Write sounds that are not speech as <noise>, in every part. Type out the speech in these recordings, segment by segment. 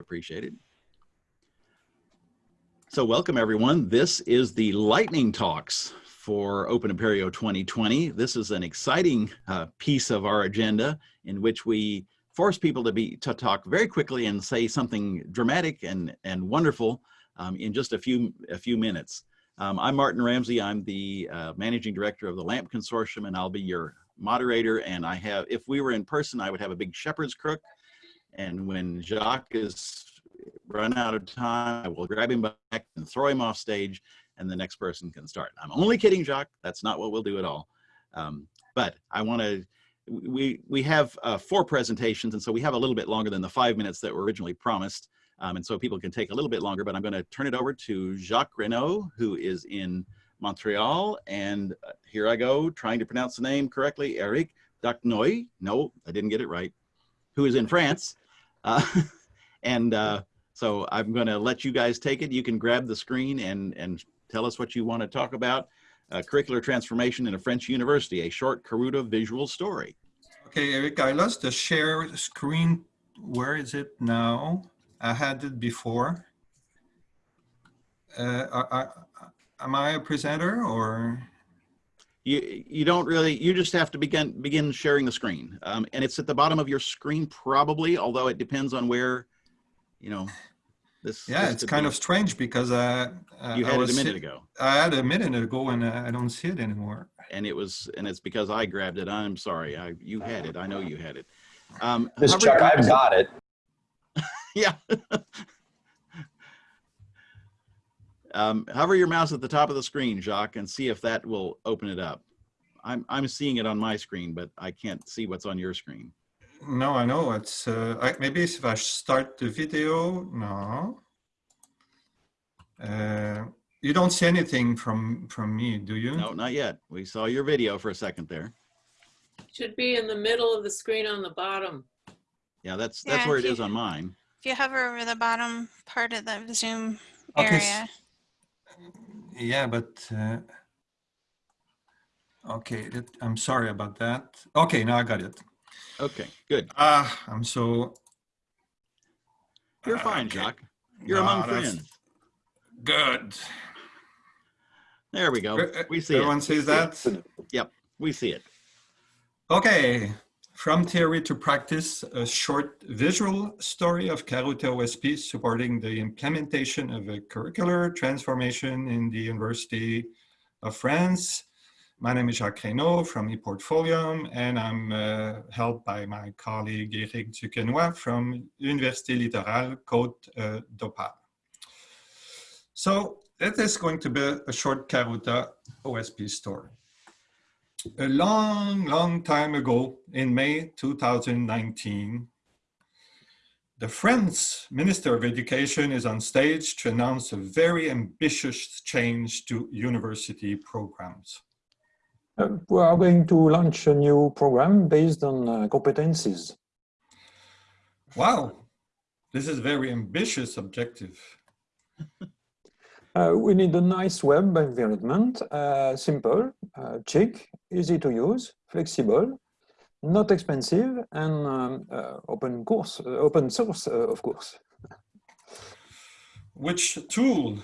appreciated. So welcome everyone. This is the lightning talks for Open Apereo 2020. This is an exciting uh, piece of our agenda in which we force people to be to talk very quickly and say something dramatic and and wonderful um, in just a few a few minutes. Um, I'm Martin Ramsey. I'm the uh, managing director of the LAMP Consortium, and I'll be your moderator. And I have, if we were in person, I would have a big shepherd's crook. And when Jacques is run out of time, I will grab him back and throw him off stage, and the next person can start. I'm only kidding, Jacques. That's not what we'll do at all. Um, but I want to we we have uh, four presentations, and so we have a little bit longer than the five minutes that were originally promised. Um, and so people can take a little bit longer, but I'm going to turn it over to Jacques Raynauld, who is in Montreal. And uh, here I go, trying to pronounce the name correctly, Eric Dacnoy. No, I didn't get it right. Who is in France. Uh, <laughs> and uh, so I'm going to let you guys take it. You can grab the screen and, and tell us what you want to talk about uh, curricular transformation in a French university, a short Karuta visual story. Okay, Eric, I lost the share screen. Where is it now? I had it before. Uh, I, I, am I a presenter or? You, you don't really, you just have to begin, begin sharing the screen. Um, and it's at the bottom of your screen probably, although it depends on where, you know, this, yeah, this it's kind be. of strange because uh, uh you had it a minute ago. I had a minute ago and uh, I don't see it anymore. And it was, and it's because I grabbed it. I'm sorry. I you had it. I know you had it. Um, this Chuck, I've got it. <laughs> yeah. Um, hover your mouse at the top of the screen, Jacques, and see if that will open it up. I'm I'm seeing it on my screen, but I can't see what's on your screen. No, I know. It's uh, I, maybe if I start the video, no. Uh, you don't see anything from from me, do you? No, not yet. We saw your video for a second there. Should be in the middle of the screen on the bottom. Yeah, that's that's yeah, where it you, is on mine. If you hover over the bottom part of the Zoom okay. area. Yeah, but uh, okay, I'm sorry about that. Okay, now I got it. Okay, good. Ah, I'm so. You're uh, fine, okay. Jacques. You're no, among friends. Good. There we go. Uh, we see Everyone it. sees that? Yep, we see it. Okay, from theory to practice, a short visual story of Karuta OSP supporting the implementation of a curricular transformation in the University of France my name is Jacques Raynauld from ePortfolio, and I'm uh, helped by my colleague Eric Duquenois from Université Littorale Côte uh, d'Opale. So it is going to be a short Karuta OSP story. A long, long time ago, in May 2019, the French Minister of Education is on stage to announce a very ambitious change to university programs. Uh, we are going to launch a new program based on uh, competencies. Wow, this is very ambitious objective. <laughs> uh, we need a nice web environment, uh, simple, uh, cheap, easy to use, flexible, not expensive, and um, uh, open course, open source, of course. <laughs> Which tool?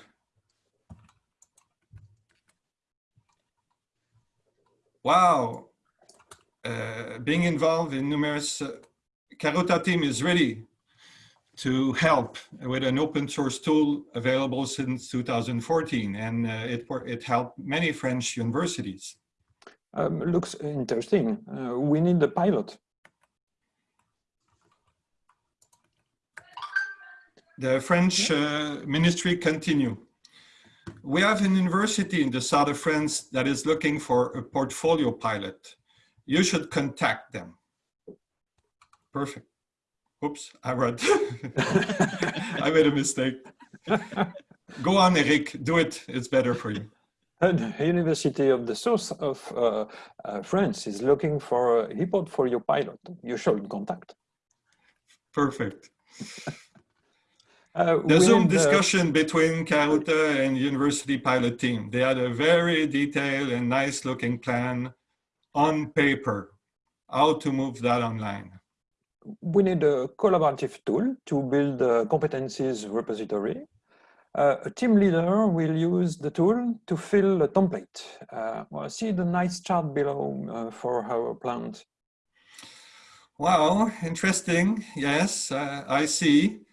Wow, uh, being involved in numerous, uh, Karuta team is ready to help with an open source tool available since 2014 and uh, it, it helped many French universities. Um, looks interesting. Uh, we need the pilot. The French uh, ministry continue we have an university in the south of France that is looking for a portfolio pilot. You should contact them. Perfect. Oops, I read. <laughs> I made a mistake. Go on, Eric, do it. It's better for you. The University of the South of uh, uh, France is looking for a portfolio pilot. You should contact. Perfect. <laughs> Uh, the Zoom discussion between Karuta and university pilot team. They had a very detailed and nice looking plan on paper, how to move that online. We need a collaborative tool to build a competencies repository. Uh, a team leader will use the tool to fill a template. Uh, well, see the nice chart below uh, for our plant. Wow, interesting. Yes, I see.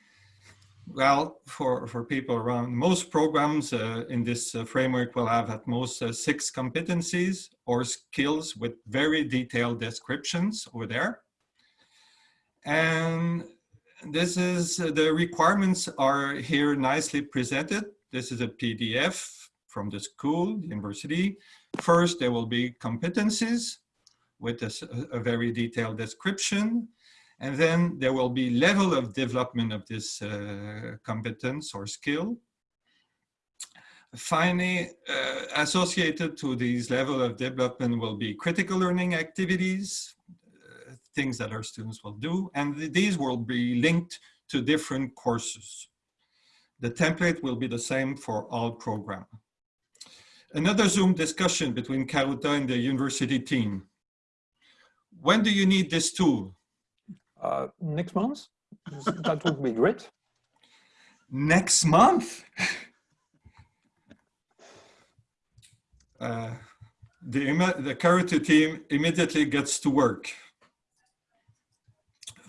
Well, for, for people around, most programs uh, in this uh, framework will have at most uh, six competencies or skills with very detailed descriptions over there. And this is, the requirements are here nicely presented. This is a PDF from the school, university. First, there will be competencies with a, a very detailed description. And then there will be level of development of this uh, competence or skill. Finally, uh, associated to these level of development will be critical learning activities, things that our students will do, and th these will be linked to different courses. The template will be the same for all program. Another Zoom discussion between Karuta and the university team. When do you need this tool? uh, next month. that would be great. Next month? uh, the, the Karuta team immediately gets to work.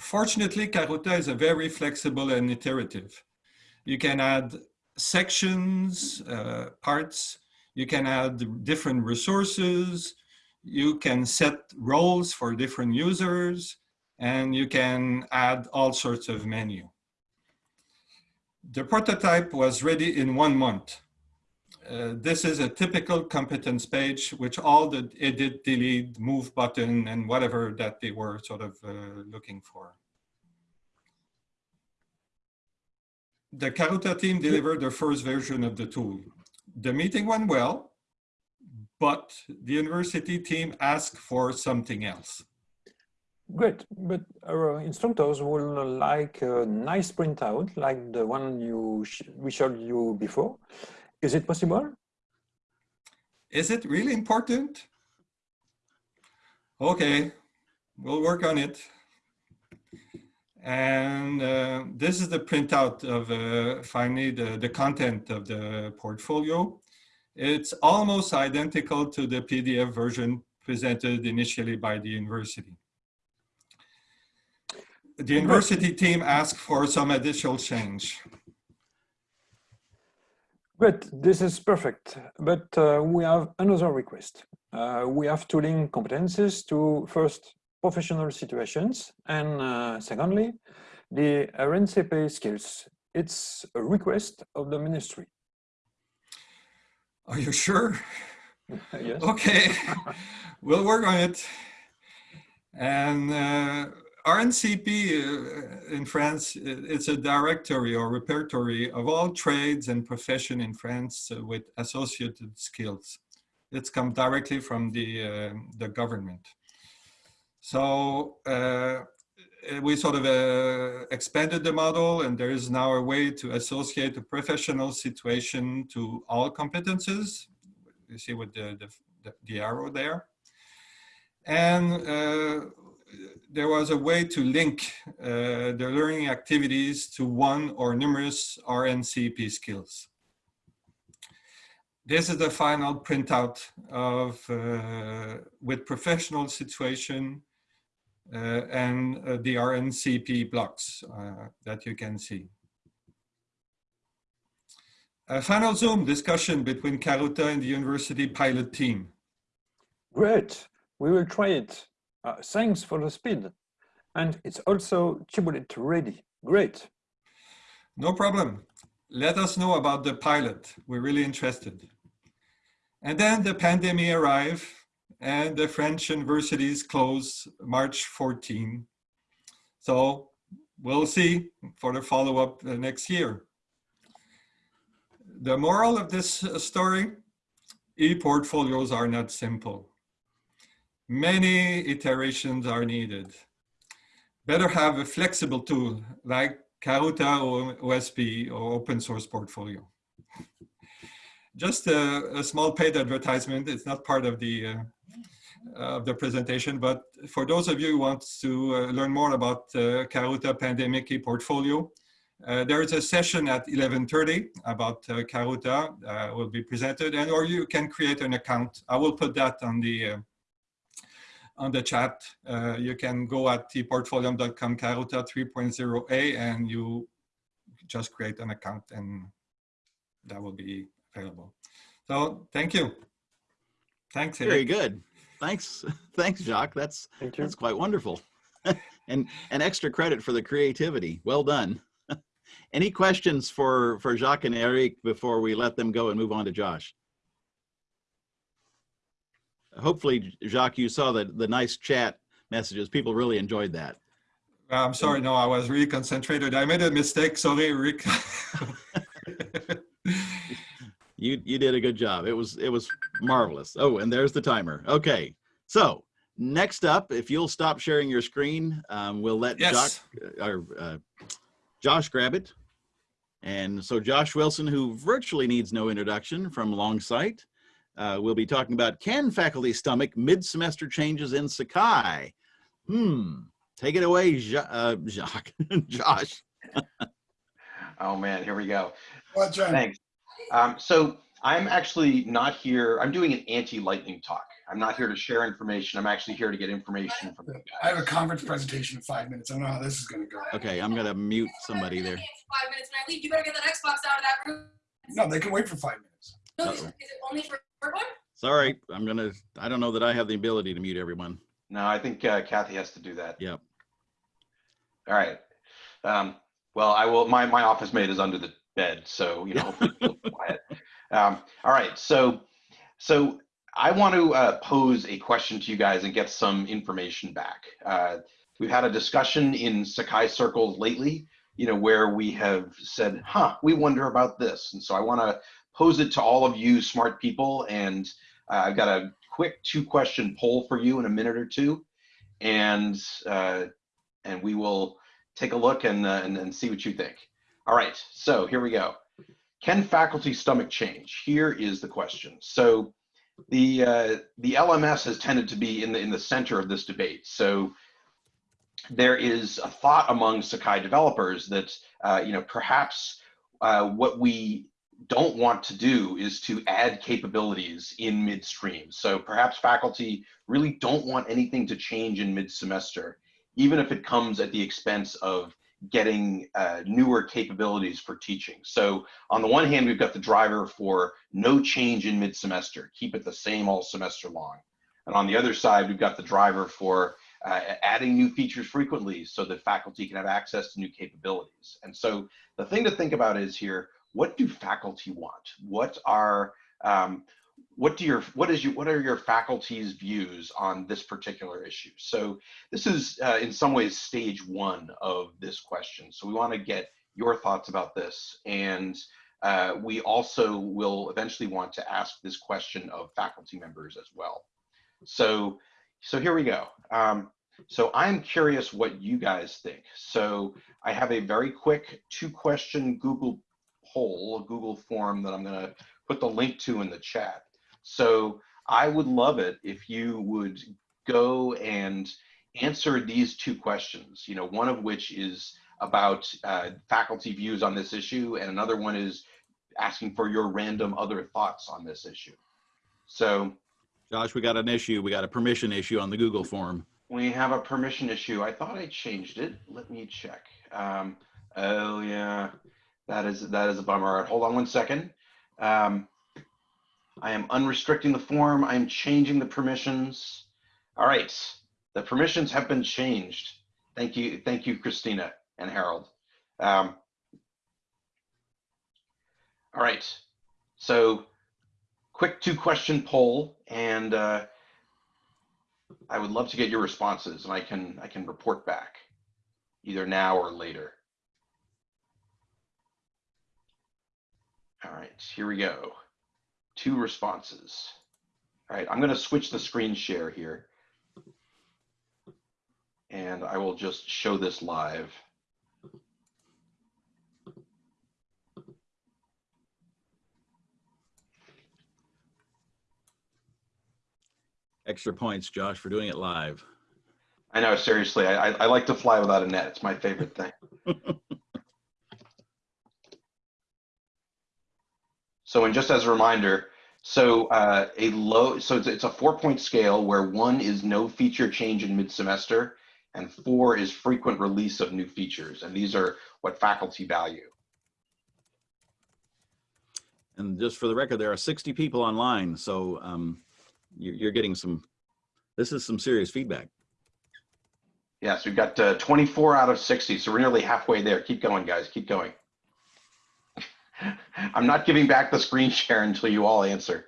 Fortunately, Karuta is a very flexible and iterative. You can add sections, uh, parts, you can add different resources, you can set roles for different users, and you can add all sorts of menu. The prototype was ready in one month. Uh, this is a typical competence page, which all the edit, delete, move button, and whatever that they were sort of uh, looking for. The Karuta team delivered the first version of the tool. The meeting went well, but the university team asked for something else. Great, but our instructors will like a nice printout like the one you we showed you before. Is it possible? Is it really important? Okay, we'll work on it. And uh, this is the printout of uh, finally the, the content of the portfolio. It's almost identical to the PDF version presented initially by the university the university team asked for some additional change. But this is perfect. But uh, we have another request. Uh, we have to link competences to first professional situations and uh, secondly, the RNCP skills. It's a request of the ministry. Are you sure? <laughs> yes. Okay, we'll work on it. And uh, RNCP uh, in France, it's a directory or repertory of all trades and profession in France uh, with associated skills. It's come directly from the, uh, the government. So uh, we sort of uh, expanded the model and there is now a way to associate a professional situation to all competences. You see with the, the, the arrow there. And uh, there was a way to link uh, the learning activities to one or numerous RNCP skills. This is the final printout of uh, with professional situation uh, and uh, the RNCP blocks uh, that you can see. A final Zoom discussion between Karuta and the university pilot team. Great, we will try it. Uh, thanks for the speed. And it's also Shibboleth ready. Great. No problem. Let us know about the pilot. We're really interested. And then the pandemic arrived and the French universities closed March 14. So we'll see for the follow-up next year. The moral of this story, e-portfolios are not simple. Many iterations are needed. Better have a flexible tool like Karuta or OSP or open source portfolio. Just a, a small paid advertisement. It's not part of the uh, of the presentation, but for those of you who want to uh, learn more about uh, Karuta Pandemic e-portfolio, uh, there is a session at 11.30 about uh, Karuta uh, will be presented and or you can create an account. I will put that on the uh, on the chat. Uh, you can go at tportfolio.com Karuta 3.0a and you just create an account and that will be available. So thank you. Thanks. Eric. Very good. Thanks. <laughs> Thanks, Jacques. That's Thank that's quite wonderful. <laughs> and and extra credit for the creativity. Well done. <laughs> Any questions for for Jacques and Eric before we let them go and move on to Josh? Hopefully, Jacques, you saw the the nice chat messages. People really enjoyed that. I'm sorry, no, I was really concentrated. I made a mistake. Sorry, Rick. <laughs> You you did a good job. It was it was marvelous. Oh, and there's the timer. Okay, so next up, if you'll stop sharing your screen, um, we'll let yes. Jacques, or, uh, Josh grab it. And so Josh Wilson, who virtually needs no introduction from Longsight, uh, will be talking about can faculty stomach mid-semester changes in Sakai? Hmm. Take it away, ja uh, Jacques. <laughs> Josh. <laughs> Oh man, here we go. What's right? Thanks. Um, so I'm actually not here. I'm doing an anti-lightning talk. I'm not here to share information. I'm actually here to get information from you I have a conference presentation in five minutes. I don't know how this is going to go. Okay, I'm gonna mute somebody there. Five minutes when I leave, you better get that Xbox out of that room. No, they can wait for five minutes. No, is, Uh-oh. is it only for everyone? Sorry, I'm gonna. I don't know that I have the ability to mute everyone. No, I think uh, Kathy has to do that. Yep. All right. Um, well, I will. My my office mate is under the bed, so you know, hopefully it'll be quiet. <laughs> Um, all right. So so I want to uh, pose a question to you guys and get some information back. Uh, we've had a discussion in Sakai circles lately, you know, where we have said, "Huh, we wonder about this," and so I want to pose it to all of you smart people, and uh, I've got a quick two-question poll for you in a minute or two, and uh, and we will take a look and, uh, and and see what you think. All right, so here we go. Can faculty stomach change? Here is the question. So the uh, the LMS has tended to be in the in the center of this debate. So there is a thought among Sakai developers that uh, you know perhaps uh, what we don't want to do is to add capabilities in midstream. So perhaps faculty really don't want anything to change in mid-semester, even if it comes at the expense of getting uh, newer capabilities for teaching. So on the one hand, we've got the driver for no change in mid-semester, keep it the same all semester long. And on the other side, we've got the driver for uh, adding new features frequently so that faculty can have access to new capabilities. And so the thing to think about is here, what do faculty want? What are um, what do your what is your what are your faculty's views on this particular issue? So this is uh, in some ways stage one of this question. So we want to get your thoughts about this, and uh, we also will eventually want to ask this question of faculty members as well. So so here we go. Um, so I'm curious what you guys think. So I have a very quick two question Google poll, a Google form that I'm going to put the link to in the chat. So I would love it if you would go and answer these two questions, you know, one of which is about uh, faculty views on this issue, and another one is asking for your random other thoughts on this issue. So Josh, we got an issue. We got a permission issue on the Google form. we have a permission issue. I thought I changed it. Let me check. Um, oh yeah, that is that is a bummer. All right, hold on one second. Um, I am unrestricting the form. I'm changing the permissions. All right, the permissions have been changed. Thank you, thank you, Christina and Harold. Um, all right, so quick two question poll, and uh, I would love to get your responses, and I can I can report back either now or later. All right, here we go. Two responses. All right, I'm going to switch the screen share here. And I will just show this live. Extra points, Josh, for doing it live. I know, seriously, I, I, I like to fly without a net. It's my favorite thing. <laughs> so, and just as a reminder, so uh, a low, so it's, it's a four point scale where one is no feature change in mid semester and four is frequent release of new features. And these are what faculty value. And just for the record, there are 60 people online, so um, you're, you're getting some, this is some serious feedback. Yes, we've got uh, 24 out of 60, so we're nearly halfway there. Keep going, guys. Keep going. <laughs> I'm not giving back the screen share until you all answer.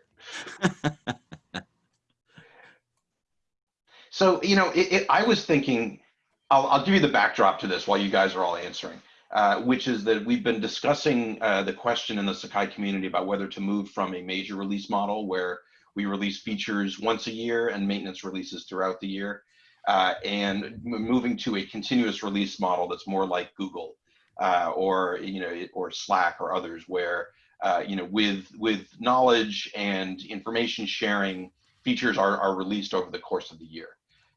<laughs> so, you know, it, it, I was thinking, I'll, I'll, give you the backdrop to this while you guys are all answering, uh, which is that we've been discussing uh, the question in the Sakai community about whether to move from a major release model where we release features once a year and maintenance releases throughout the year uh, and moving to a continuous release model that's more like Google uh, or you know or Slack or others, where uh, you know with with knowledge and information sharing, features are are released over the course of the year.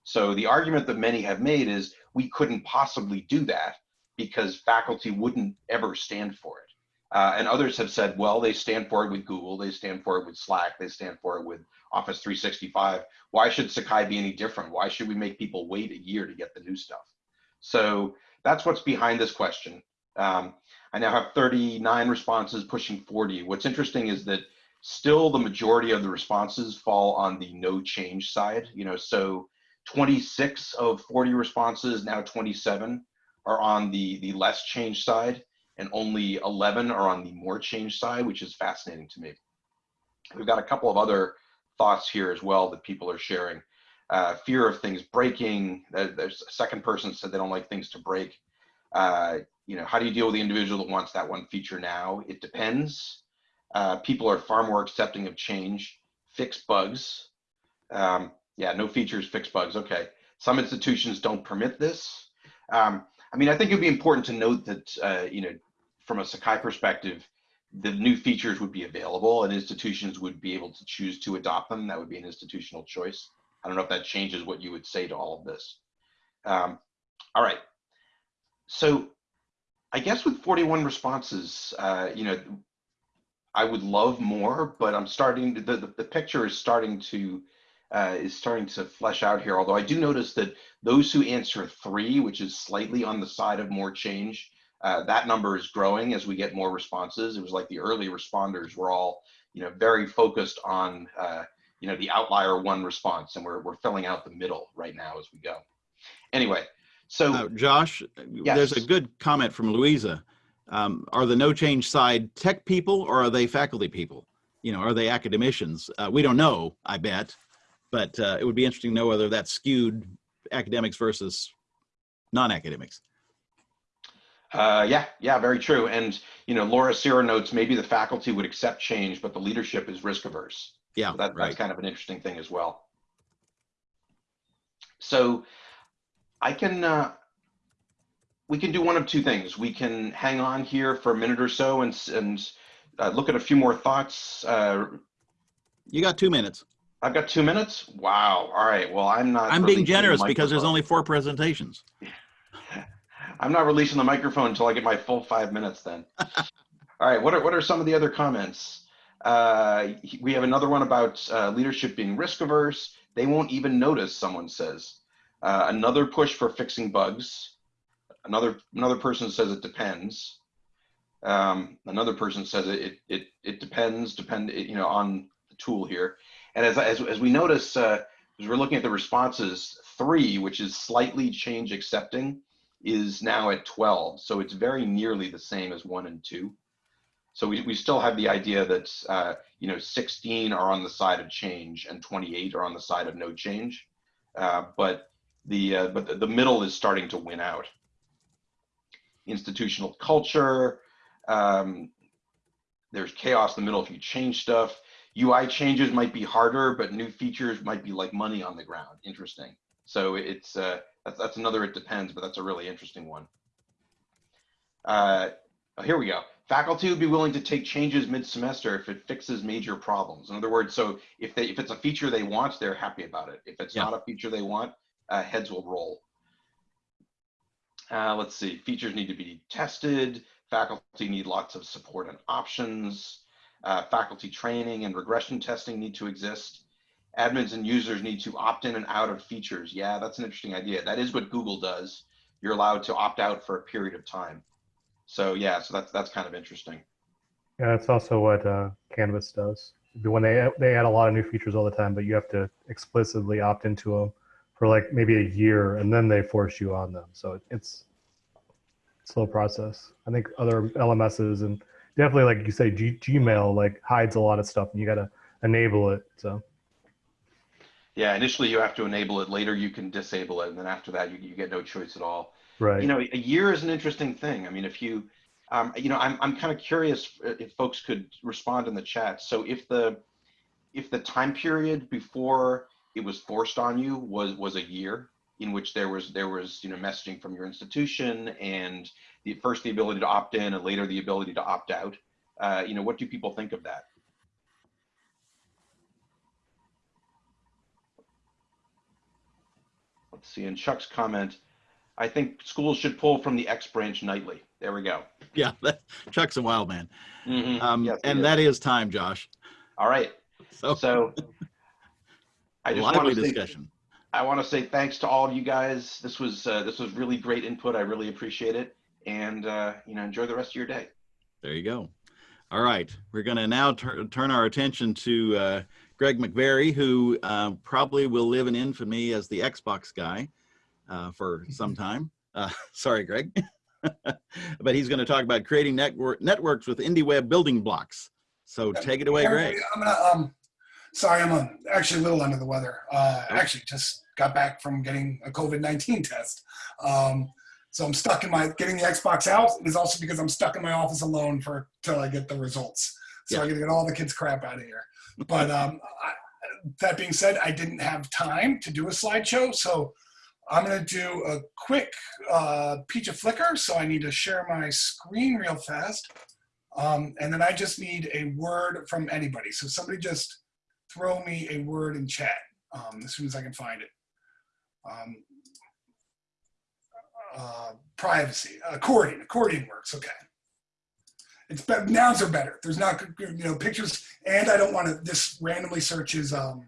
So the argument that many have made is we couldn't possibly do that because faculty wouldn't ever stand for it. Uh, and others have said, well, they stand for it with Google, they stand for it with Slack, they stand for it with Office 365. Why should Sakai be any different? Why should we make people wait a year to get the new stuff? So that's what's behind this question. Um, I now have 39 responses pushing 40. What's interesting is that still the majority of the responses fall on the no change side. You know, so 26 of 40 responses, now 27, are on the, the less change side and only 11 are on the more change side, which is fascinating to me. We've got a couple of other thoughts here as well that people are sharing. Uh, fear of things breaking. There's a second person said they don't like things to break. Uh, you know, how do you deal with the individual that wants that one feature now? It depends. Uh, people are far more accepting of change. Fix bugs. Um, yeah, no features, fix bugs. Okay. Some institutions don't permit this. Um, I mean, I think it'd be important to note that, uh, you know, from a Sakai perspective, the new features would be available and institutions would be able to choose to adopt them. That would be an institutional choice. I don't know if that changes what you would say to all of this. Um, all right. So I guess with 41 responses, uh, you know, I would love more, but I'm starting to, the, the, picture is starting to uh, is starting to flesh out here. Although I do notice that those who answer three, which is slightly on the side of more change, uh, that number is growing as we get more responses. It was like the early responders were all, you know, very focused on, uh, you know, the outlier one response, and we're we're filling out the middle right now as we go. Anyway, so uh, Josh, yes. there's a good comment from Louisa. Um, are the no change side tech people or are they faculty people? You know, are they academicians? Uh, we don't know, I bet, but uh, it would be interesting to know whether that's skewed academics versus non-academics. Uh, yeah, yeah, very true. And you know, Laura Sierra notes maybe the faculty would accept change, but the leadership is risk averse. Yeah, so that, right. that's kind of an interesting thing as well. So I can, uh, we can do one of two things. We can hang on here for a minute or so and and uh, look at a few more thoughts. Uh, you got two minutes. I've got two minutes. Wow. All right. Well, I'm not. I'm being generous the because there's only four presentations. <laughs> I'm not releasing the microphone until I get my full five minutes then. <laughs> All right, what are, what are some of the other comments? Uh, we have another one about uh, leadership being risk averse. They won't even notice, someone says. Uh, another push for fixing bugs. Another another person says it depends. Um, another person says it, it, it, it depends, depend, you know, on the tool here. And as, as, as we notice, uh, as we're looking at the responses, three, which is slightly change accepting, is now at 12. So it's very nearly the same as one and two. So we, we still have the idea that, uh, you know, 16 are on the side of change and 28 are on the side of no change. Uh, but the, uh, but the, the middle is starting to win out. Institutional culture, um, there's chaos in the middle if you change stuff. UI changes might be harder, but new features might be like money on the ground. Interesting. So it's, uh, that's, that's another, it depends, but that's a really interesting one. Uh, oh, here we go. Faculty would be willing to take changes mid-semester if it fixes major problems. In other words, so if they if it's a feature they want, they're happy about it. If it's Yeah. not a feature they want, uh, heads will roll. Uh, let's see, features need to be tested. Faculty need lots of support and options. Uh, faculty training and regression testing need to exist. Admins and users need to opt in and out of features. Yeah, that's an interesting idea. That is what Google does. You're allowed to opt out for a period of time. So yeah, so that's that's kind of interesting. Yeah, that's also what uh, Canvas does. When they they add a lot of new features all the time, but you have to explicitly opt into them for like maybe a year, and then they force you on them. So it's slow process. I think other LMSs and definitely like you say, G- Gmail like hides a lot of stuff, and you got to enable it. So Yeah, initially you have to enable it. Later you can disable it, and then after that you, you get no choice at all. Right, You know, a year is an interesting thing. I mean, if you, um, you know, I'm I'm kind of curious if folks could respond in the chat. So if the if the time period before it was forced on you was was a year in which there was there was you know messaging from your institution and the first the ability to opt in and later the ability to opt out uh, you know what do people think of that let's see in chuck's comment i think schools should pull from the x branch nightly there we go Yeah, <laughs> that, Chuck's a wild man. Mhm. Um, Yes, and is. that is time, Josh. all right So, so i just want lively to say discussion. I want to say thanks to all of you guys. This was uh, this was really great input. I really appreciate it, and uh, you know, enjoy the rest of your day. There you go. All right, we're going to now tur- turn our attention to uh, Greg McVerry, who uh, probably will live in infamy as the Xbox guy uh, for <laughs> some time. Uh, <laughs> sorry, Greg. <laughs> but he's going to talk about creating network networks with IndieWeb building blocks. So take it away, Greg. I'm gonna, um, sorry, I'm uh, actually a little under the weather. Uh, actually, just got back from getting a COVID 19 test. Um, so I'm stuck in my getting the Xbox out is also because I'm stuck in my office alone for till I get the results. So Yeah. I gotta get all the kids' crap out of here. But um, I, that being said, I didn't have time to do a slideshow, so I'm gonna do a quick uh, PechaFlickr. So I need to share my screen real fast. Um, and then I just need a word from anybody. So somebody just throw me a word in chat um, as soon as I can find it. Um, uh, privacy, accordion, accordion works. Okay. It's better. Nouns are better. There's not, you know, pictures, and I don't want to. This randomly searches um,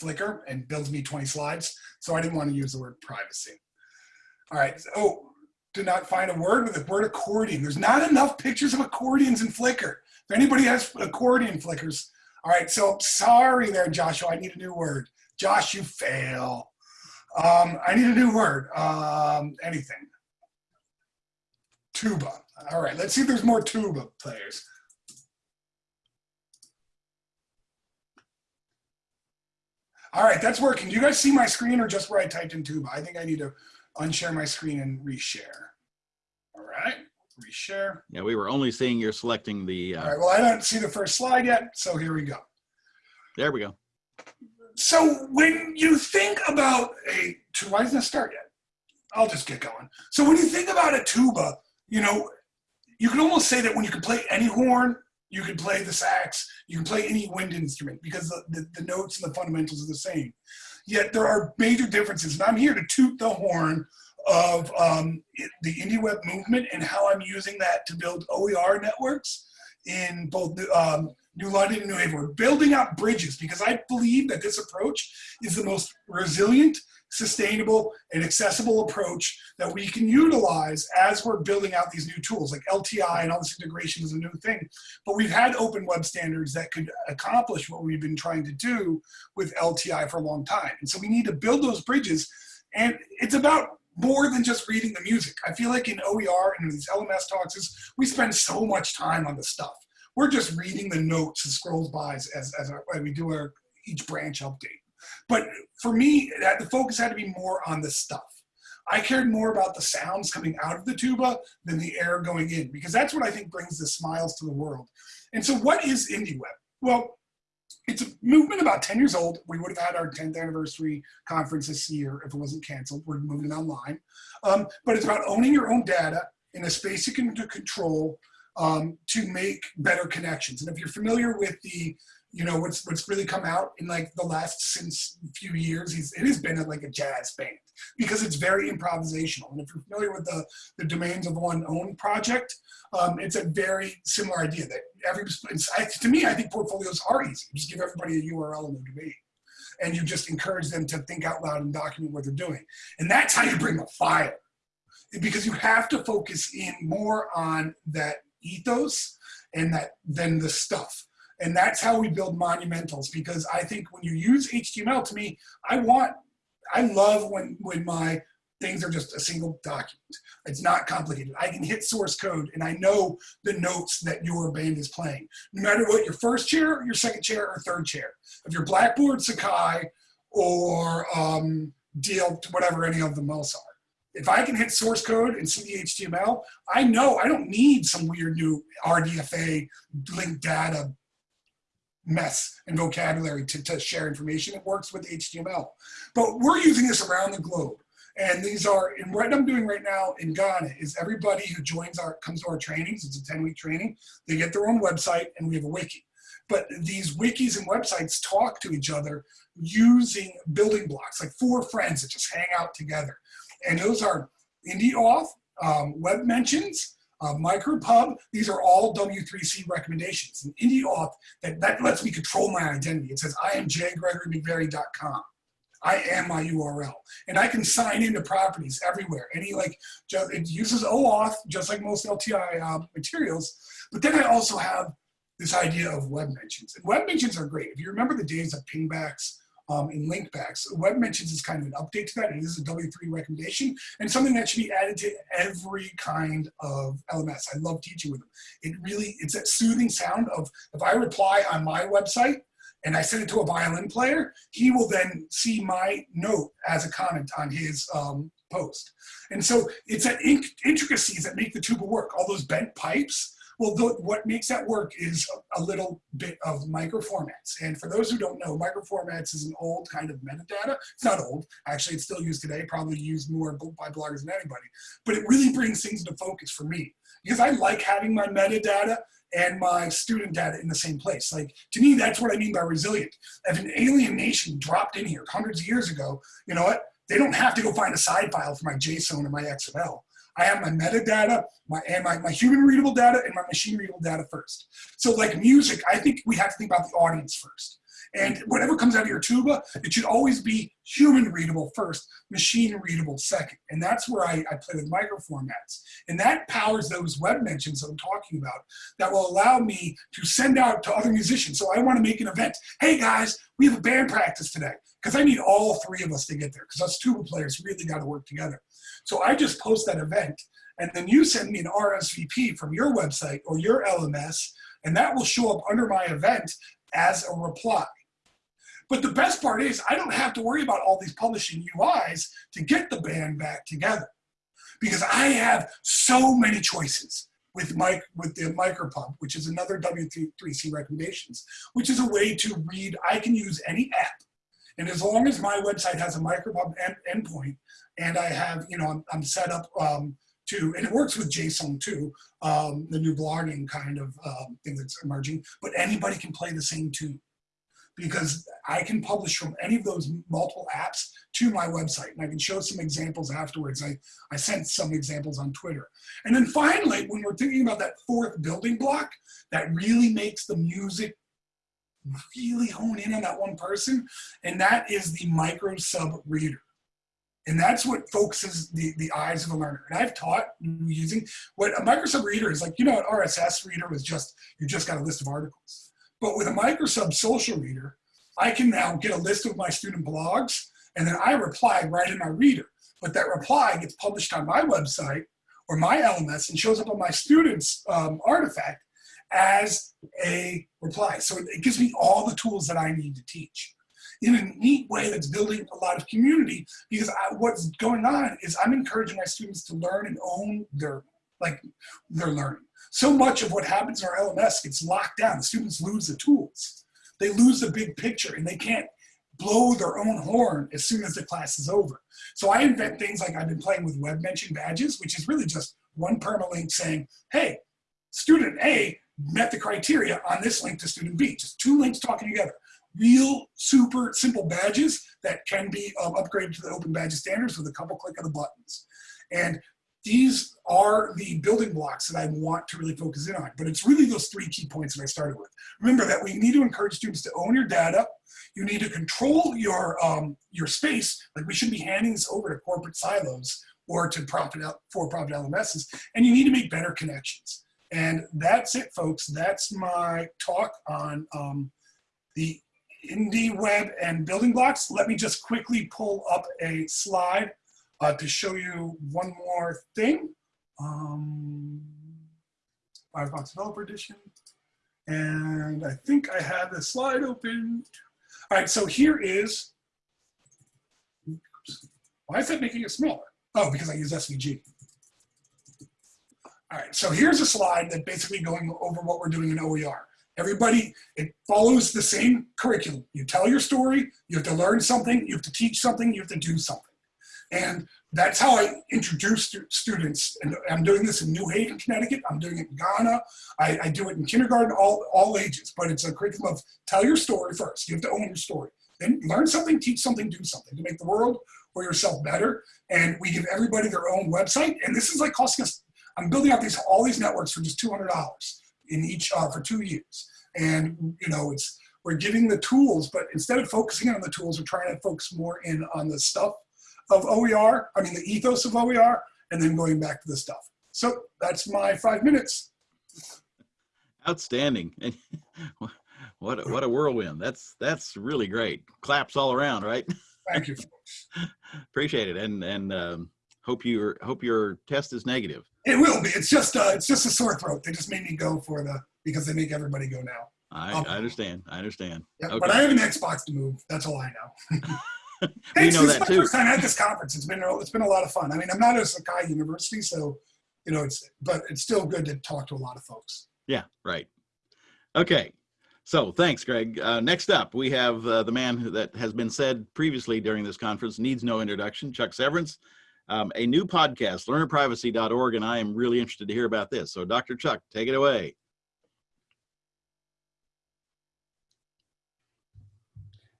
Flickr and builds me 20 slides, so I didn't want to use the word privacy. All right. Oh, did not find a word with the word accordion. There's not enough pictures of accordions in Flickr. If anybody has accordion flickers, all right. So sorry there, Joshua. I need a new word. Josh, you fail. Um, I need a new word. Um, anything. Tuba. All right. Let's see if there's more tuba players. All right, that's working. Do you guys see my screen or just where I typed in tuba? I think I need to unshare my screen and reshare. All right, reshare. Yeah, we were only seeing you're selecting the. All Uh, right, well, I don't see the first slide yet, so here we go. there we go. So when you think about a tuba, why doesn't it start yet? I'll just get going. So when you think about a tuba, you know, you can almost say that when you can play any horn, you can play the sax, you can play any wind instrument because the, the, the notes and the fundamentals are the same. Yet there are major differences, and I'm here to toot the horn of um, the indie web movement and how I'm using that to build OER networks in both um, New London and New Haven. We're building out bridges because I believe that this approach is the most resilient, sustainable, and accessible approach that we can utilize as we're building out these new tools. Like LTI and all this integration is a new thing, but we've had open web standards that could accomplish what we've been trying to do with LTI for a long time. And so we need to build those bridges. And it's about more than just reading the music. I feel like in OER and in these LMS talks is we spend so much time on the stuff. We're just reading the notes and scrolls by as, as, our, as we do our each branch update. But for me, the focus had to be more on the stuff. I cared more about the sounds coming out of the tuba than the air going in, because that's what I think brings the smiles to the world. And so what is IndieWeb? Well, it's a movement about 10 years old. We would have had our 10th anniversary conference this year if it wasn't canceled. We're moving online. Um, but it's about owning your own data in a space you can control um, to make better connections. And if you're familiar with the, you know, what's what's really come out in like the last since few years, it has been like a jazz band because it's very improvisational. And if you're familiar with the the Domains of One Own project, um, it's a very similar idea that every to me, I think portfolios are easy. You just give everybody a URL and a domain and you just encourage them to think out loud and document what they're doing. And that's how you bring a fire. Because you have to focus in more on that ethos and that than the stuff. And that's how we build monumentals because I think when you use HTML to me, I want, I love when, when my things are just a single document. It's not complicated. I can hit source code and I know the notes that your band is playing. No matter what your first chair, your second chair, or third chair. If you're Blackboard, Sakai, or um, DL, whatever any of them else are. If I can hit source code and see the HTML, I know I don't need some weird new RDFA linked data mess and vocabulary to, to share information. It works with HTML. But we're using this around the globe. And these are, and what I'm doing right now in Ghana is everybody who joins our, comes to our trainings, it's a 10 week training, they get their own website and we have a wiki. But these wikis and websites talk to each other using building blocks, like four friends that just hang out together. And those are IndieAuth, um, Web Mentions, uh, MicroPub, these are all W3C recommendations. And IndieAuth, that, that lets me control my identity. It says, I am jgregorymcverry.com. I am my URL. And I can sign into properties everywhere. Any like, just, it uses OAuth, just like most LTI uh, materials. But then I also have this idea of web mentions. And web mentions are great. If you remember the days of pingbacks um, and linkbacks, web mentions is kind of an update to that. It is a W3 recommendation and something that should be added to every kind of LMS. I love teaching with them. It really, it's that soothing sound of if I reply on my website, and I send it to a violin player, he will then see my note as a comment on his um, post. And so it's that intricacies that make the tuba work. All those bent pipes, well, the, what makes that work is a, a little bit of microformats. And for those who don't know, microformats is an old kind of metadata. It's not old, actually it's still used today, probably used more by bloggers than anybody. But it really brings things into focus for me because I like having my metadata and my student data in the same place. Like, to me, that's what I mean by resilient. If an alien nation dropped in here hundreds of years ago, you know what? They don't have to go find a side file for my JSON and my XML. I have my metadata, my and my, my human readable data and my machine readable data first. So like music, I think we have to think about the audience first. And whatever comes out of your tuba, it should always be human readable first, machine readable second. And that's where I, I play with microformats. And that powers those web mentions that I'm talking about that will allow me to send out to other musicians. So I want to make an event. Hey guys, we have a band practice today. Because I need all three of us to get there because us tuba players really got to work together. So I just post that event and then you send me an RSVP from your website or your LMS and that will show up under my event as a reply. But the best part is I don't have to worry about all these publishing UIs to get the band back together because I have so many choices with mic with the micropub, which is another W3C recommendations, which is a way to read, I can use any app. And as long as my website has a micropub end, endpoint and I have, you know, I'm, I'm set up um, to, and it works with JSON too, um, the new blogging kind of um, thing that's emerging, but anybody can play the same tune because I can publish from any of those multiple apps to my website. And I can show some examples afterwards. I, I sent some examples on Twitter. And then finally, when we're thinking about that fourth building block that really makes the music really hone in on that one person, and that is the micro sub reader. And that's what focuses the, the eyes of a learner. And I've taught using what a micro sub reader is like, you know, an RSS reader was just, you just got a list of articles. But with a microsub social reader, I can now get a list of my student blogs and then I reply right in my reader. But that reply gets published on my website or my LMS and shows up on my student's um, artifact as a reply. So it gives me all the tools that I need to teach in a neat way that's building a lot of community because I, what's going on is I'm encouraging my students to learn and own their like their learning. So much of what happens in our LMS gets locked down. The students lose the tools. They lose the big picture and they can't blow their own horn as soon as the class is over. So I invent things like I've been playing with web mention badges, which is really just one permalink saying, hey, student A met the criteria on this link to student B, just two links talking together. Real super simple badges that can be um, upgraded to the open badge standards with a couple click of the buttons. And these are the building blocks that I want to really focus in on. But it's really those three key points that I started with. Remember that we need to encourage students to own your data. You need to control your, um, your space. Like we shouldn't be handing this over to corporate silos or to profit out for-profit LMSs. And you need to make better connections. And that's it, folks. That's my talk on um, the indie web and building blocks. Let me just quickly pull up a slide uh, to show you one more thing. Um, Firefox Developer Edition. And I think I have the slide open. All right, so here is, oops, why is that making it smaller? Oh, because I use SVG. All right, so here's a slide that basically going over what we're doing in OER. Everybody, it follows the same curriculum. You tell your story, you have to learn something, you have to teach something, you have to do something. And that's how I introduce students. And I'm doing this in New Haven, Connecticut. I'm doing it in Ghana. I, I do it in kindergarten, all, all ages. But it's a curriculum of tell your story first. You have to own your story. Then learn something, teach something, do something to make the world or yourself better. And we give everybody their own website. And this is like costing us, I'm building out these all these networks for just $200 in each uh, for two years. And you know, it's we're giving the tools, but instead of focusing on the tools, we're trying to focus more in on the stuff of OER, I mean the ethos of OER, and then going back to the stuff. So that's my five minutes. Outstanding. <laughs> what a, what a whirlwind. That's that's really great. Claps all around, right? <laughs> Thank you. Appreciate it, and and um, hope your hope your test is negative. It will be. It's just uh, it's just a sore throat. They just made me go for the because they make everybody go now. I, Um, I understand. I understand. Yeah, Okay. But I have an Xbox to move. That's all I know. <laughs> <laughs> we Thanks, know this that my too. first time at this conference. It's been a- it's been a lot of fun. I mean, I'm not at Sakai University, so you know it's but it's still good to talk to a lot of folks. Yeah, right. Okay. So thanks, Greg. Uh, next up, we have uh, the man that has been said previously during this conference, needs no introduction, Chuck Severance, um, a new podcast, learnerprivacy.org, and I am really interested to hear about this. So Dr. Chuck, take it away.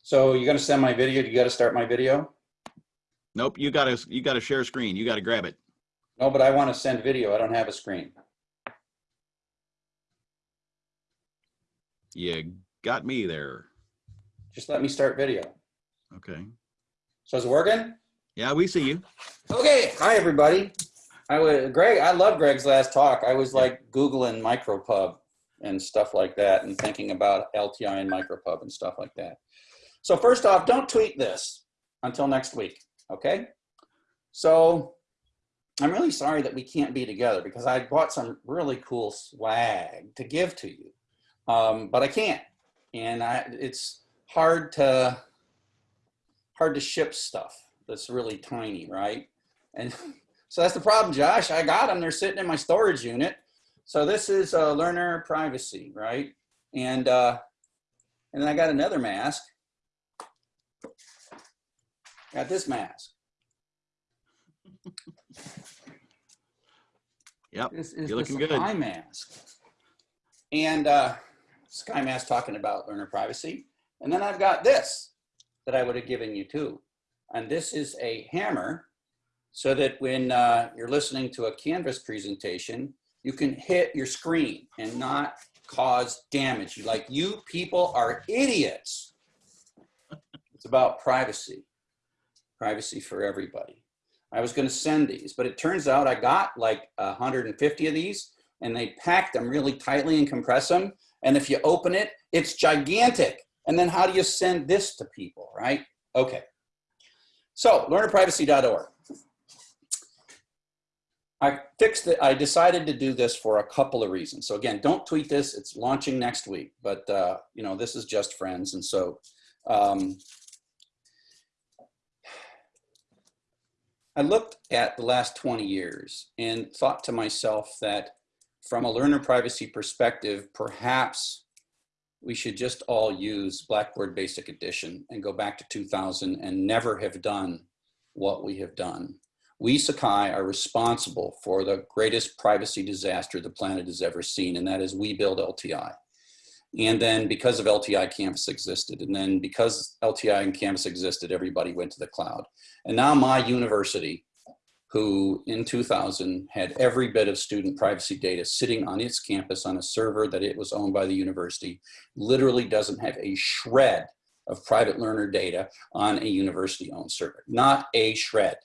So you're gonna send my video, you gotta start my video? Nope, you gotta, you gotta share screen. You gotta grab it. No, but I wanna send video, I don't have a screen. You got me there. Just let me start video. Okay. So is it working? Yeah, we see you. Okay, hi everybody. I was, Greg, I love Greg's last talk. I was like Googling micropub and stuff like that and thinking about LTI and micropub and stuff like that. So first off, don't tweet this until next week, okay? So I'm really sorry that we can't be together because I bought some really cool swag to give to you, um, but I can't. And I, it's hard to, hard to ship stuff that's really tiny, right? And <laughs> so that's the problem, Josh. I got them. They're sitting in my storage unit. So this is uh, learner privacy, right? And uh, and then I got another mask. Got this mask. <laughs> Yep. This is You're the looking good. Sakai mask. And uh, Sakai mask talking about learner privacy. And then I've got this that I would have given you too. And this is a hammer so that when uh, you're listening to a Canvas presentation, you can hit your screen and not cause damage. you Like you people are idiots. It's about privacy, privacy for everybody. I was going to send these, but it turns out I got like 150 of these and they pack them really tightly and compress them. And if you open it, it's gigantic. And then how do you send this to people, right? Okay. So learnerprivacy.org. I fixed it. I decided to do this for a couple of reasons. So again, don't tweet this. It's launching next week, but uh, you know, this is just friends. And so um, I looked at the last 20 years and thought to myself that from a learner privacy perspective, perhaps we should just all use Blackboard Basic Edition and go back to 2000 and never have done what we have done. We, Sakai, are responsible for the greatest privacy disaster the planet has ever seen, and that is we build LTI. And then because of LTI, Canvas existed. And then because LTI and Canvas existed, everybody went to the cloud. And now my university, who in 2000 had every bit of student privacy data sitting on its campus on a server that it was owned by the university, literally doesn't have a shred of private learner data on a university owned server. Not a shred.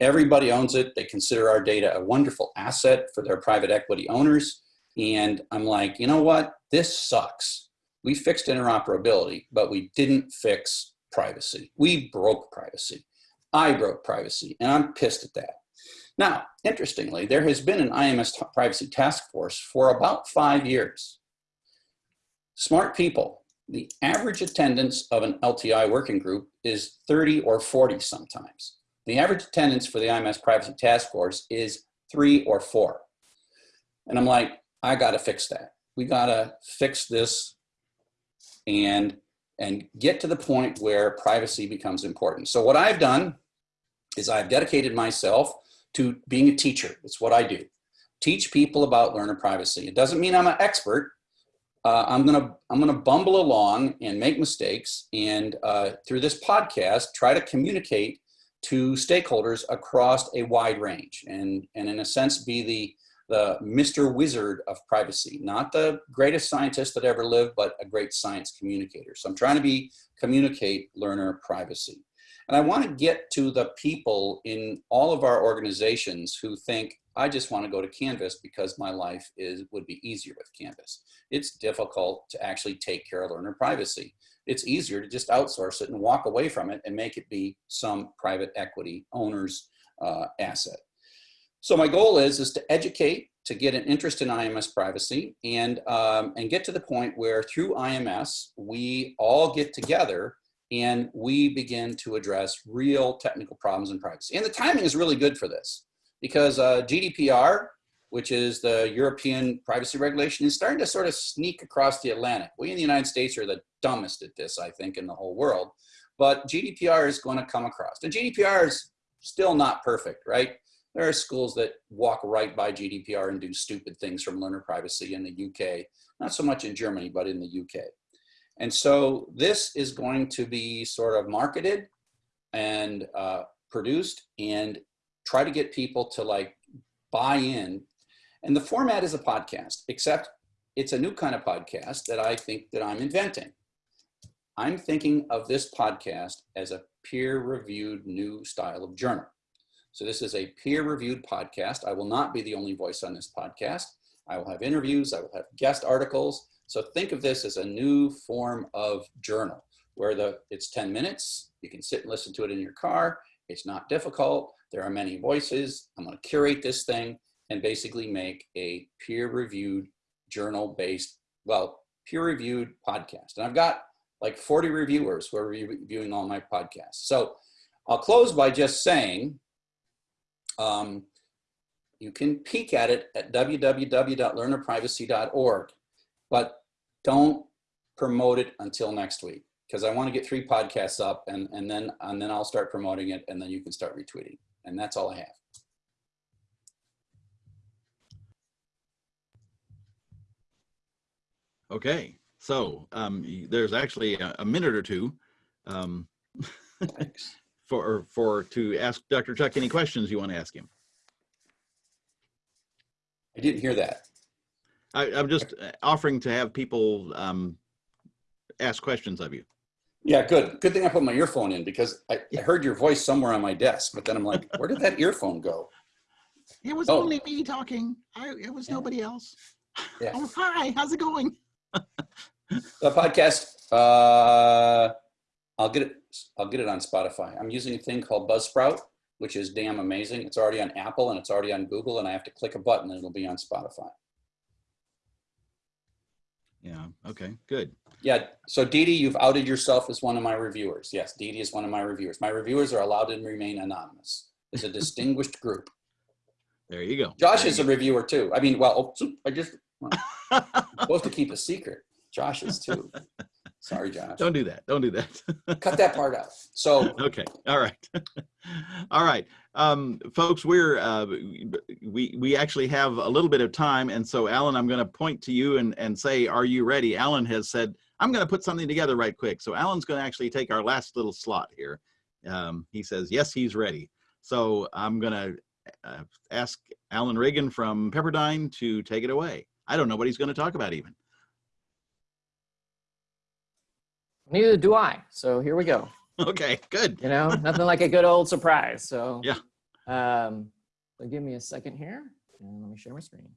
Everybody owns it. They consider our data a wonderful asset for their private equity owners. And I'm like, you know what? This sucks. We fixed interoperability, but we didn't fix privacy. We broke privacy. I broke privacy, and I'm pissed at that. Now, interestingly, there has been an IMS privacy task force for about five years. Smart people, the average attendance of an LTI working group is 30 or 40 sometimes. The average attendance for the IMS privacy task force is three or four. And I'm like, I gotta fix that. We gotta fix this and, and get to the point where privacy becomes important. So what I've done is I've dedicated myself to being a teacher. It's what I do. Teach people about learner privacy. It doesn't mean I'm an expert. Uh, I'm gonna I'm gonna bumble along and make mistakes, and uh, through this podcast, try to communicate to stakeholders across a wide range, and and in a sense, be the the Mr. Wizard of privacy, not the greatest scientist that ever lived, but a great science communicator. So I'm trying to be communicate learner privacy. And I want to get to the people in all of our organizations who think, I just want to go to Canvas because my life is would be easier with Canvas. It's difficult to actually take care of learner privacy. It's easier to just outsource it and walk away from it and make it be some private equity owner's uh, asset. So my goal is, is to educate, to get an interest in IMS privacy and, um, and get to the point where through IMS, we all get together and we begin to address real technical problems in privacy. And the timing is really good for this because uh, GDPR, which is the European privacy regulation, is starting to sort of sneak across the Atlantic. We in the United States are the dumbest at this, I think, in the whole world. But GDPR is going to come across. And GDPR is still not perfect, right? There are schools that walk right by GDPR and do stupid things from learner privacy in the UK. Not so much in Germany, but in the UK. And so this is going to be sort of marketed and uh, produced and try to get people to like buy in. And the format is a podcast, except it's a new kind of podcast that I think that I'm inventing. I'm thinking of this podcast as a peer-reviewed new style of journal. So this is a peer-reviewed podcast. I will not be the only voice on this podcast. I will have interviews, I will have guest articles, so think of this as a new form of journal where the it's 10 minutes. You can sit and listen to it in your car. It's not difficult. There are many voices. I'm going to curate this thing and basically make a peer-reviewed journal-based, well, peer-reviewed podcast. And I've got like 40 reviewers who are reviewing all my podcasts. So I'll close by just saying, um, you can peek at it at www.learnerprivacy.org, but don't promote it until next week because I want to get three podcasts up and, and then and then I'll start promoting it and then you can start retweeting. And that's all I have. Okay, so um, there's actually a, a, minute or two um, <laughs> for for to ask Dr. Chuck any questions you want to ask him. I didn't hear that. I, am just uh, offering to have people um, ask questions of you. Yeah, good. Good thing I put my earphone in because I, I, heard your voice somewhere on my desk, but then I'm like, where did that <laughs> earphone go? It was oh. only me talking. I, it was yeah. nobody else. Yeah. <laughs> Oh, hi, how's it going? the podcast, uh, I'll get it. I'll get it on Spotify. I'm using a thing called Buzzsprout, which is damn amazing. It's already on Apple and it's already on Google, and I have to click a button and it'll be on Spotify. Yeah. Okay. Good. Yeah. So Dee, you've outed yourself as one of my reviewers. Yes, Dee Dee is one of my reviewers. My reviewers are allowed to remain anonymous. It's a <laughs> distinguished group. There you go. Josh there is a reviewer too. I mean, well, I just well, <laughs> supposed to keep a secret. Josh is too. <laughs> Sorry, <laughs> Josh. Don't do that. Don't do that. <laughs> Cut that part out. So Okay, all right. <laughs> All right, um, folks, we're, uh, we, we actually have a little bit of time. And so Alan, I'm gonna point to you and, and say, are you ready? Alan has said, I'm gonna put something together right quick. So Alan's gonna actually take our last little slot here. Um, he says, yes, he's ready. So I'm gonna uh, ask Alan Regan from Pepperdine to take it away. I don't know what he's gonna talk about even. Neither do I. So here we go. Okay, good. You know, nothing like a good old surprise. So Yeah. Um, so give me a second here, and let me share my screen.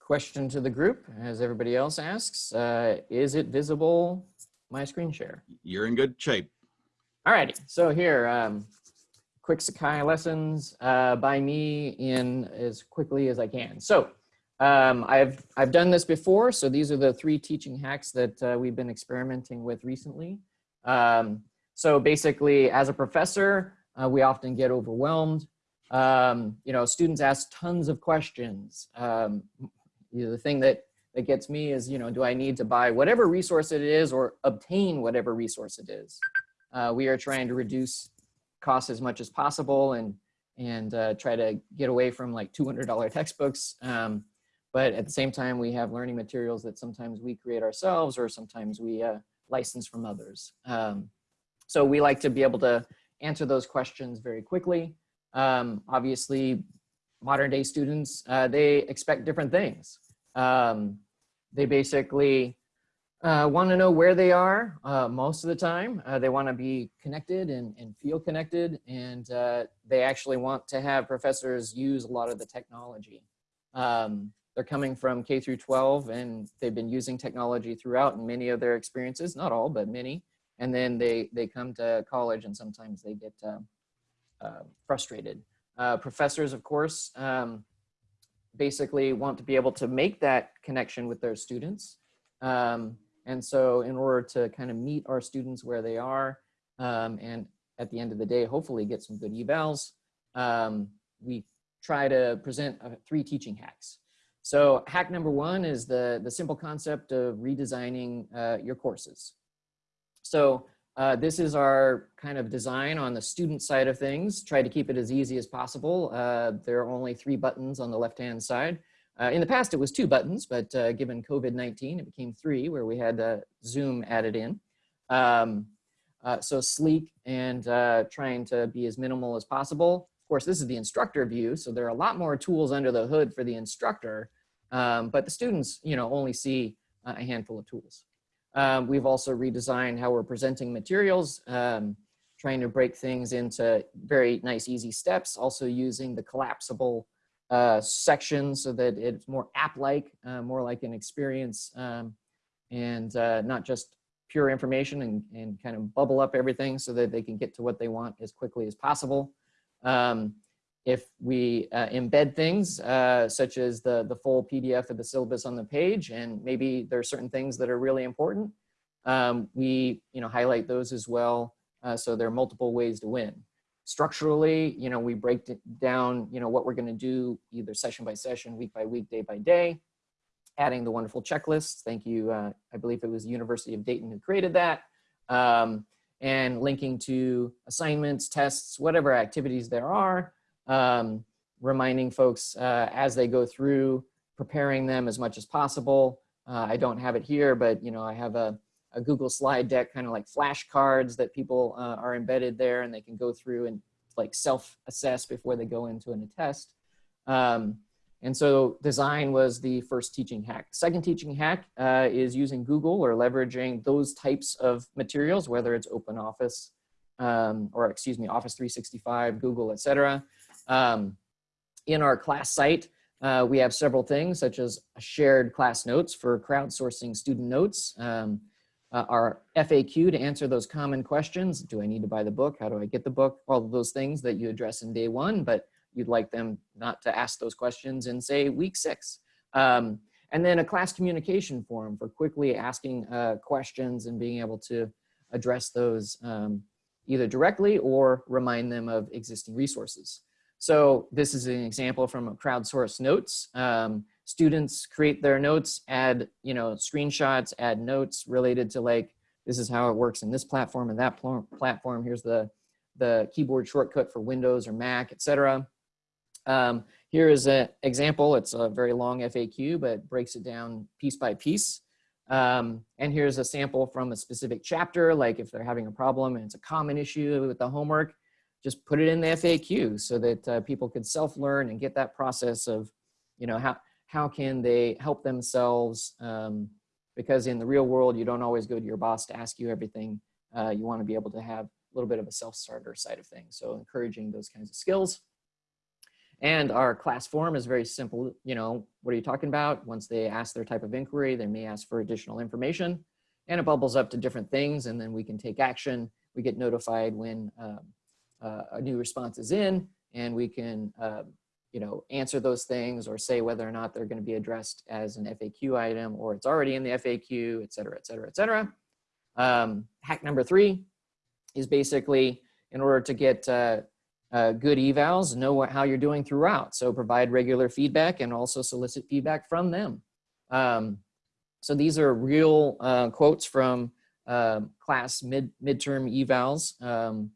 Question to the group, as everybody else asks, uh, is it visible, my screen share? You're in good shape. All righty, so here, um, quick Sakai lessons uh, by me in as quickly as I can. So um, I've, I've done this before, so these are the three teaching hacks that uh, we've been experimenting with recently. Um, so basically, as a professor, uh, we often get overwhelmed. Um, you know, students ask tons of questions. Um, you know, the thing that, that gets me is, you know, do I need to buy whatever resource it is or obtain whatever resource it is? Uh, we are trying to reduce costs as much as possible and and uh, try to get away from like $200 <laughs> textbooks. Um, but at the same time, we have learning materials that sometimes we create ourselves or sometimes we uh, license from others. Um, so we like to be able to answer those questions very quickly. Um, obviously, modern day students, uh, they expect different things. Um, they basically uh, want to know where they are uh, most of the time. Uh, they want to be connected and, and feel connected, and uh, they actually want to have professors use a lot of the technology. Um, they're coming from K through 12, and they've been using technology throughout in many of their experiences, not all, but many. And then they, they come to college, and sometimes they get uh, uh, frustrated. professors, of course, um, basically want to be able to make that connection with their students. Um, and so in order to kind of meet our students where they are, um, and at the end of the day, hopefully get some good evals, um, we try to present uh, three teaching hacks. So hack number one is the, the simple concept of redesigning uh, your courses. So uh, this is our kind of design on the student side of things. Try to keep it as easy as possible. Uh, there are only three buttons on the left-hand side. Uh, in the past, it was two buttons, but uh, given COVID-19, it became three where we had uh, Zoom added in. Um, uh, so sleek and uh, trying to be as minimal as possible. Of course, this is the instructor view, so there are a lot more tools under the hood for the instructor, um, but the students, you know, only see a handful of tools. Um, we've also redesigned how we're presenting materials, um, trying to break things into very nice, easy steps, also using the collapsible uh, section so that it's more app-like, uh, more like an experience um, and uh, not just pure information and, and kind of bubble up everything so that they can get to what they want as quickly as possible. Um, if we uh, embed things uh, such as the, the full PDF of the syllabus on the page and maybe there are certain things that are really important, um, we you know, highlight those as well. Uh, so there are multiple ways to win structurally, you know, we break it down, you know, what we're going to do either session by session, week by week, day by day, adding the wonderful checklists. Thank you. Uh, I believe it was the University of Dayton who created that. Um, and linking to assignments, tests, whatever activities there are, um, reminding folks uh, as they go through, preparing them as much as possible. Uh, I don't have it here, but you know, I have a, a Google slide deck, kind of like flashcards that people uh, are embedded there and they can go through and like self-assess before they go into an test. Um, and so design was the first teaching hack. Second teaching hack uh, is using Google or leveraging those types of materials, whether it's open office um, or excuse me, Office 365, Google, etc. Um, in our class site, uh, we have several things such as shared class notes for crowdsourcing student notes, um, uh, our FAQ to answer those common questions. Do I need to buy the book? How do I get the book? All of those things that you address in day one, but you'd like them not to ask those questions in say week six. Um, and then a class communication forum for quickly asking uh, questions and being able to address those um, either directly or remind them of existing resources. So this is an example from a crowdsourced notes. Um, students create their notes, add, you know, screenshots, add notes related to like, this is how it works in this platform and that pl platform. Here's the, the keyboard shortcut for Windows or Mac, etc. Um, here is an example. It's a very long FAQ, but breaks it down piece by piece. Um, and here's a sample from a specific chapter, like if they're having a problem and it's a common issue with the homework, just put it in the FAQ so that uh, people could self-learn and get that process of, you know, how, how can they help themselves? Um, because in the real world, you don't always go to your boss to ask you everything. Uh, you wanna be able to have a little bit of a self-starter side of things. So encouraging those kinds of skills. And our class form is very simple. You know, what are you talking about? Once they ask their type of inquiry, they may ask for additional information and it bubbles up to different things and then we can take action. We get notified when um, uh, a new response is in and we can, uh, you know, answer those things or say whether or not they're gonna be addressed as an FAQ item or it's already in the FAQ, et cetera, et cetera, et cetera. Um, hack number three is basically in order to get uh, uh, good evals, know what, how you're doing throughout. So provide regular feedback and also solicit feedback from them. Um, so these are real uh, quotes from uh, class mid midterm evals um,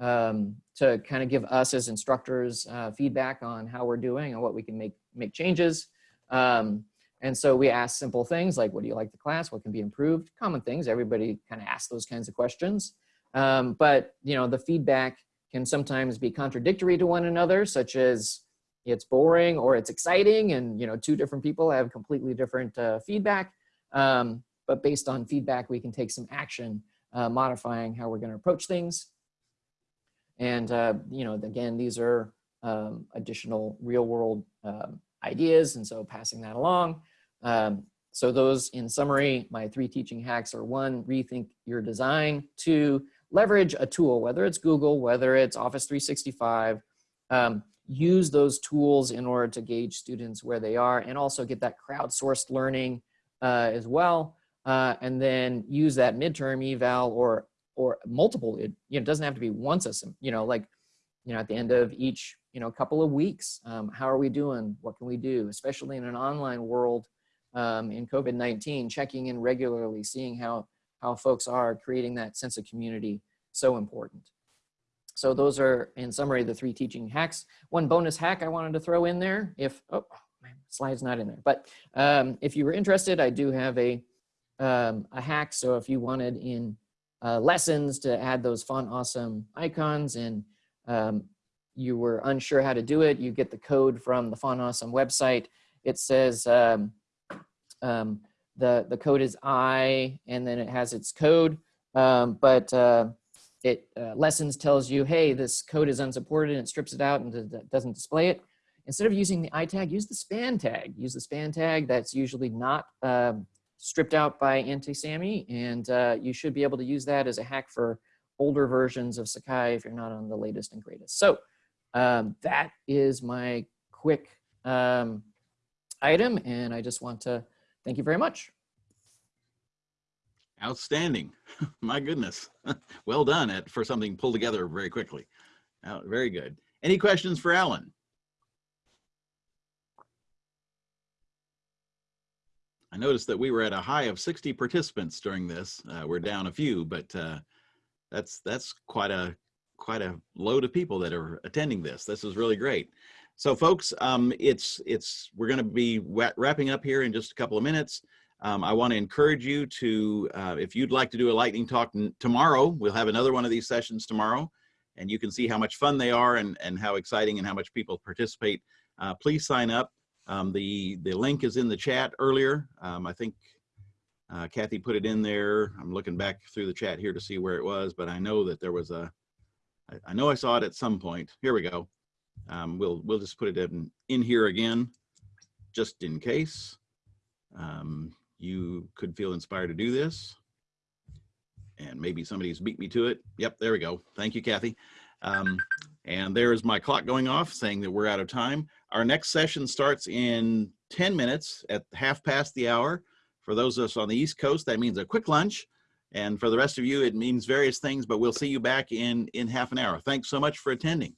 um, to kind of give us as instructors uh, feedback on how we're doing and what we can make make changes. Um, and so we ask simple things like, what do you like the class? What can be improved? Common things. Everybody kind of asks those kinds of questions. Um, but you know, the feedback can sometimes be contradictory to one another, such as it's boring or it's exciting and you know two different people have completely different uh, feedback. Um, but based on feedback, we can take some action uh, modifying how we're going to approach things. And uh, you know, again, these are um, additional real world um, ideas, and so passing that along. Um, so those, in summary, my three teaching hacks are one, rethink your design, two, leverage a tool, whether it's Google, whether it's Office 365, um, use those tools in order to gauge students where they are and also get that crowdsourced learning uh, as well. Uh, and then use that midterm eval or or multiple, it you know, doesn't have to be once a, you know, like, you know, at the end of each, you know, couple of weeks, um, how are we doing? What can we do? Especially in an online world um, in COVID-19, checking in regularly, seeing how how folks are creating that sense of community so important. So those are, in summary, the three teaching hacks. One bonus hack I wanted to throw in there, if, oh, my slide's not in there, but um, if you were interested, I do have a, um, a hack. So if you wanted in uh, lessons to add those font awesome icons and um, you were unsure how to do it, you get the code from the font awesome website. It says, um, um, the, the code is I, and then it has its code, um, but uh, it uh, lessons tells you, hey, this code is unsupported and it strips it out and doesn't display it. Instead of using the I tag, use the span tag. Use the span tag that's usually not um, stripped out by AntiSamy, and uh, you should be able to use that as a hack for older versions of Sakai if you're not on the latest and greatest. So um, that is my quick um, item, and I just want to Thank you very much. Outstanding. <laughs> My goodness. <laughs> well done at, for something pulled together very quickly. Uh, very good. Any questions for Alan? I noticed that we were at a high of 60 participants during this. Uh, we're down a few, but uh, that's that's quite a quite a load of people that are attending this. This is really great. So folks, um, it's, it's, we're gonna be wrapping up here in just a couple of minutes. Um, I wanna encourage you to, uh, if you'd like to do a lightning talk tomorrow, we'll have another one of these sessions tomorrow and you can see how much fun they are and, and how exciting and how much people participate. Uh, please sign up. Um, the, the link is in the chat earlier. Um, I think uh, Kathy put it in there. I'm looking back through the chat here to see where it was, but I know that there was a, I, I know I saw it at some point. Here we go. Um, we'll, we'll just put it in, in here again, just in case um, you could feel inspired to do this. And maybe somebody's beat me to it. Yep, there we go. Thank you, Kathy. Um, and there's my clock going off saying that we're out of time. Our next session starts in 10 minutes at half past the hour. For those of us on the East Coast, that means a quick lunch. And for the rest of you, it means various things, but we'll see you back in, in half an hour. Thanks so much for attending.